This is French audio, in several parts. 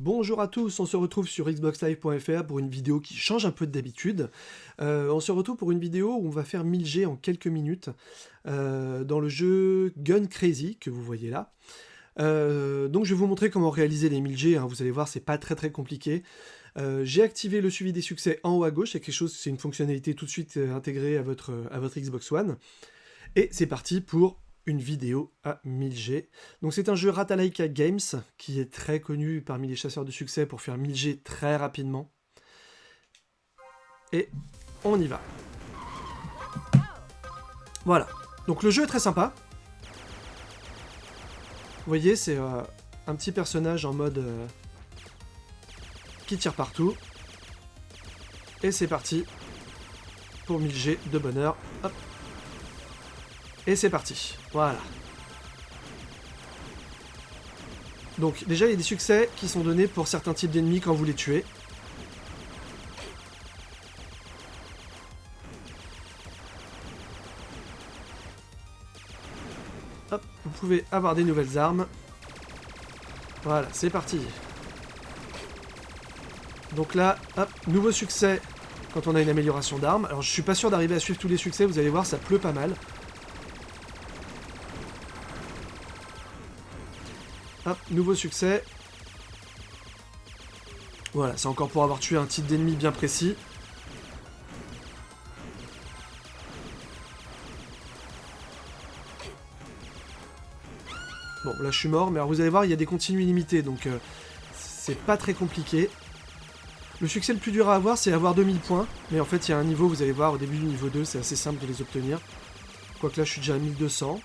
Bonjour à tous, on se retrouve sur xboxlive.fr pour une vidéo qui change un peu d'habitude. Euh, on se retrouve pour une vidéo où on va faire 1000G en quelques minutes euh, dans le jeu Gun Crazy que vous voyez là. Euh, donc je vais vous montrer comment réaliser les 1000G, hein. vous allez voir c'est pas très très compliqué. J'ai activé le suivi des succès en haut à gauche, c'est une fonctionnalité tout de suite intégrée à votre Xbox One. Et c'est parti pour une vidéo à 1000G. Donc c'est un jeu Ratalaika Games, qui est très connu parmi les chasseurs de succès pour faire 1000G très rapidement. Et on y va. Voilà. Donc le jeu est très sympa. Vous voyez, c'est euh, un petit personnage en mode... Euh, qui tire partout. Et c'est parti pour 1000G de bonheur. Hop. Et c'est parti. Voilà. Donc déjà il y a des succès qui sont donnés pour certains types d'ennemis quand vous les tuez. Hop, vous pouvez avoir des nouvelles armes. Voilà, c'est parti. Donc là, hop, nouveau succès quand on a une amélioration d'armes. Alors je suis pas sûr d'arriver à suivre tous les succès, vous allez voir, ça pleut pas mal. Nouveau succès. Voilà, c'est encore pour avoir tué un type d'ennemi bien précis. Bon, là je suis mort, mais alors vous allez voir, il y a des continues illimités, donc euh, c'est pas très compliqué. Le succès le plus dur à avoir, c'est avoir 2000 points, mais en fait il y a un niveau, vous allez voir, au début du niveau 2, c'est assez simple de les obtenir. Quoique là je suis déjà à 1200.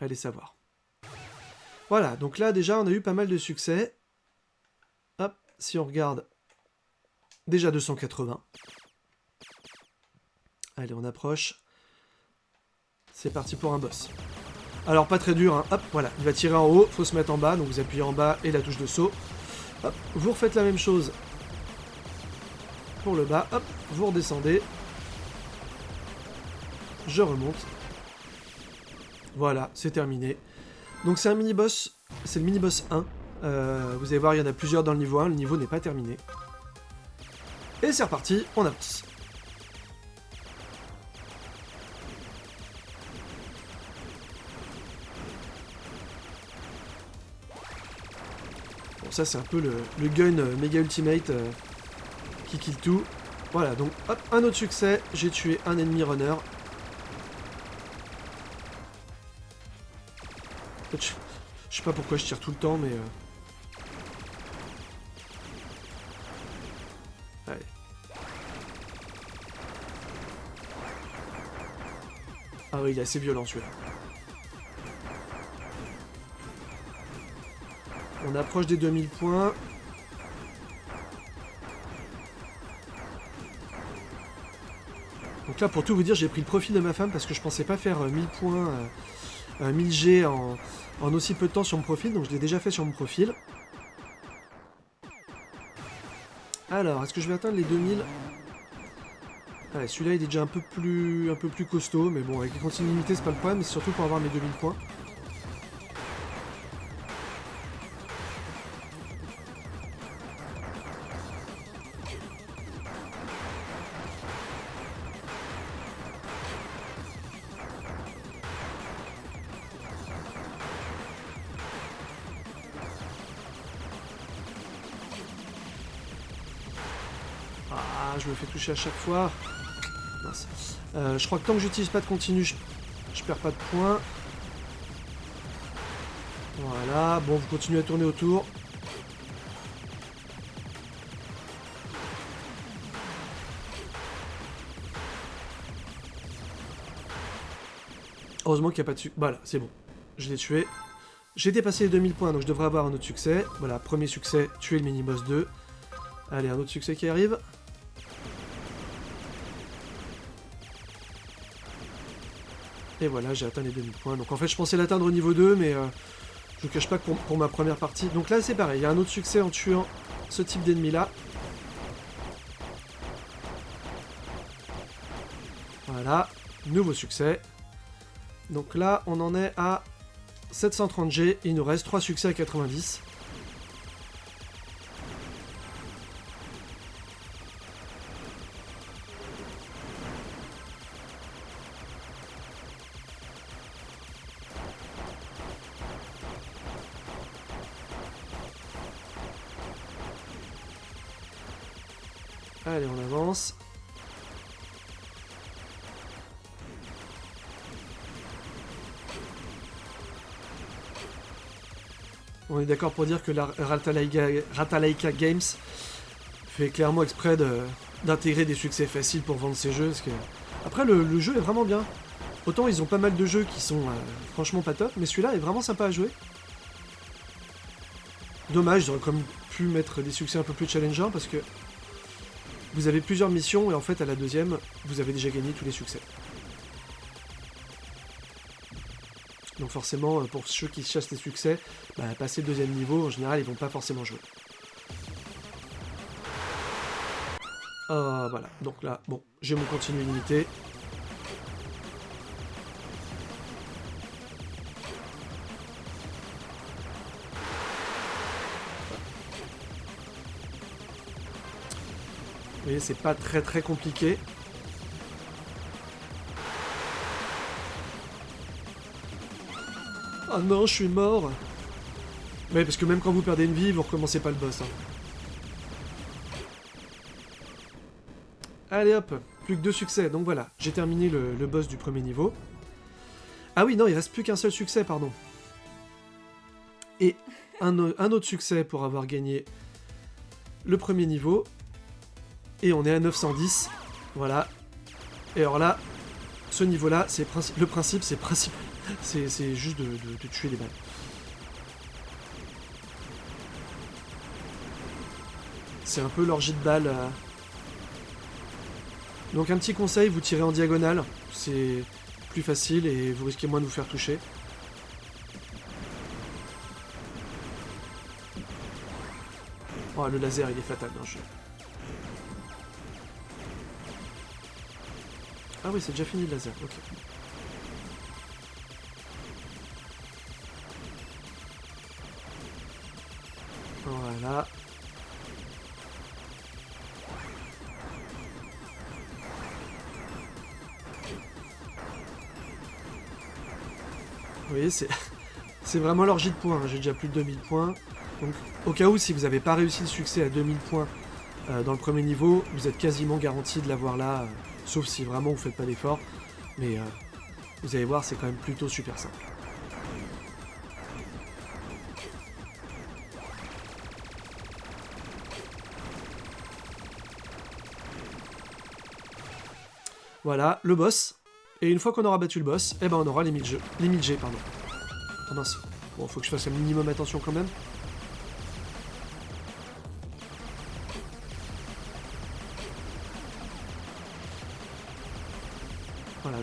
Allez savoir. Voilà, donc là déjà on a eu pas mal de succès. Hop, si on regarde, déjà 280. Allez, on approche. C'est parti pour un boss. Alors pas très dur, hein. hop, voilà, il va tirer en haut, faut se mettre en bas, donc vous appuyez en bas et la touche de saut. Hop, vous refaites la même chose pour le bas, hop, vous redescendez. Je remonte. Voilà, c'est terminé. Donc c'est un mini-boss, c'est le mini-boss 1. Euh, vous allez voir, il y en a plusieurs dans le niveau 1, le niveau n'est pas terminé. Et c'est reparti, on avance. Bon, ça c'est un peu le, gun euh, méga ultimate euh, qui kill tout. Voilà, donc hop, un autre succès, j'ai tué un ennemi runner. Je, sais pas pourquoi je tire tout le temps, mais... Euh... Allez. Ah oui, il est assez violent celui-là. On approche des 2000 points. Donc là, pour tout vous dire, j'ai pris le profil de ma femme parce que je pensais pas faire 1000 euh, points, 1000 euh, G en, en aussi peu de temps sur mon profil, donc je l'ai déjà fait sur mon profil. Alors, est-ce que je vais atteindre les 2000 Allez, celui-là il est déjà un peu plus un peu plus costaud, mais bon, avec les continuités c'est pas le problème, c'est surtout pour avoir mes 2000 points. Je me fais toucher à chaque fois. Euh, je crois que tant que j'utilise pas de continu, je, perds pas de points. Voilà, bon, vous continuez à tourner autour. Heureusement qu'il n'y a pas de succès. Voilà, c'est bon. Je l'ai tué. J'ai dépassé les 2000 points, donc je devrais avoir un autre succès. Voilà, premier succès, tuer le mini-boss 2. Allez, un autre succès qui arrive. Et voilà, j'ai atteint les 2000 points. Donc en fait, je pensais l'atteindre au niveau 2, mais euh, je vous cache pas que pour, ma première partie... Donc là, c'est pareil, il y a un autre succès en tuant ce type d'ennemi-là. Voilà, nouveau succès. Donc là, on en est à 730G, il nous reste 3 succès à 90. Allez, on avance. On est d'accord pour dire que la Ratalaika, Games fait clairement exprès d'intégrer des succès faciles pour vendre ses jeux. Après, le, jeu est vraiment bien. Autant ils ont pas mal de jeux qui sont euh, franchement pas top, mais celui-là est vraiment sympa à jouer. Dommage, j'aurais quand même pu mettre des succès un peu plus challengeants parce que vous avez plusieurs missions et en fait à la deuxième, vous avez déjà gagné tous les succès. Donc forcément, euh, pour ceux qui chassent les succès, bah, passer le deuxième niveau, en général, ils vont pas forcément jouer. Ah, voilà. Donc là, bon, j'ai mon continu. Voyez, c'est pas très très compliqué. Oh non, je suis mort Ouais, parce que même quand vous perdez une vie, vous recommencez pas le boss. Hein. Allez hop, plus que deux succès, donc voilà, j'ai terminé le, boss du premier niveau. Ah oui, non, il reste plus qu'un seul succès, pardon. Et un, autre succès pour avoir gagné le premier niveau. Et on est à 910, voilà. Et alors là, ce niveau-là, le principe, c'est principal c'est juste de, tuer les balles. C'est un peu l'orgie de balles. Euh. Donc un petit conseil, vous tirez en diagonale, c'est plus facile et vous risquez moins de vous faire toucher. Oh, le laser, il est fatal dans le jeu. Ah oui, c'est déjà fini le laser, ok. Voilà. Vous voyez, c'est vraiment l'orgie de points. Hein. J'ai déjà plus de 2000 points. Donc, au cas où, si vous n'avez pas réussi le succès à 2000 points euh, dans le premier niveau, vous êtes quasiment garanti de l'avoir là, euh, sauf si vraiment vous faites pas d'effort. Mais euh, vous allez voir, c'est quand même plutôt super simple. Voilà, le boss. Et une fois qu'on aura battu le boss, eh ben on aura les 1000 jeux. Les 1000 G, pardon. Ah mince. Bon, faut que je fasse un minimum attention quand même.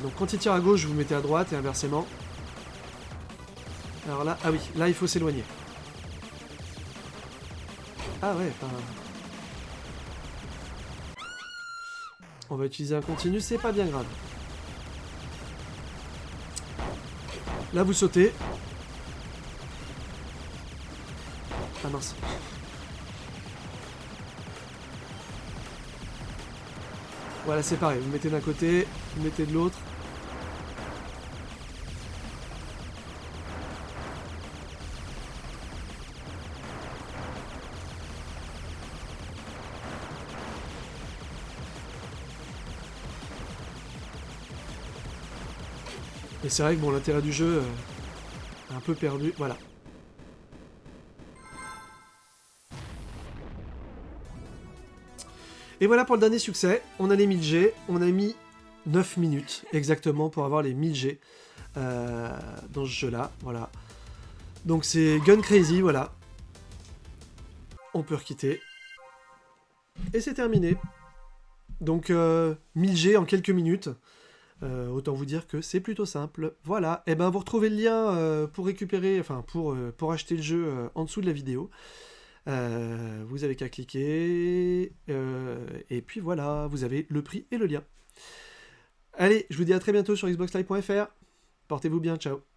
Donc quand il tire à gauche, vous mettez à droite et inversement. Alors là, ah oui, là il faut s'éloigner. Ah ouais, enfin... On va utiliser un continu, c'est pas bien grave. Là, vous sautez. Ah mince. Voilà, c'est pareil. Vous mettez d'un côté, vous mettez de l'autre. Et c'est vrai que bon, l'intérêt du jeu euh, est un peu perdu. Voilà. Et voilà pour le dernier succès. On a les 1000 G. On a mis 9 minutes exactement pour avoir les 1000 G euh, dans ce jeu-là. Voilà. Donc c'est Gun Crazy, voilà. On peut requitter. Et c'est terminé. Donc 1000 euh, G en quelques minutes. Euh, autant vous dire que c'est plutôt simple. Voilà, et eh ben vous retrouvez le lien euh, pour récupérer, enfin pour, euh, acheter le jeu en dessous de la vidéo. vous avez qu'à cliquer, et puis voilà, vous avez le prix et le lien. Allez, je vous dis à très bientôt sur xboxlive.fr. Portez-vous bien, ciao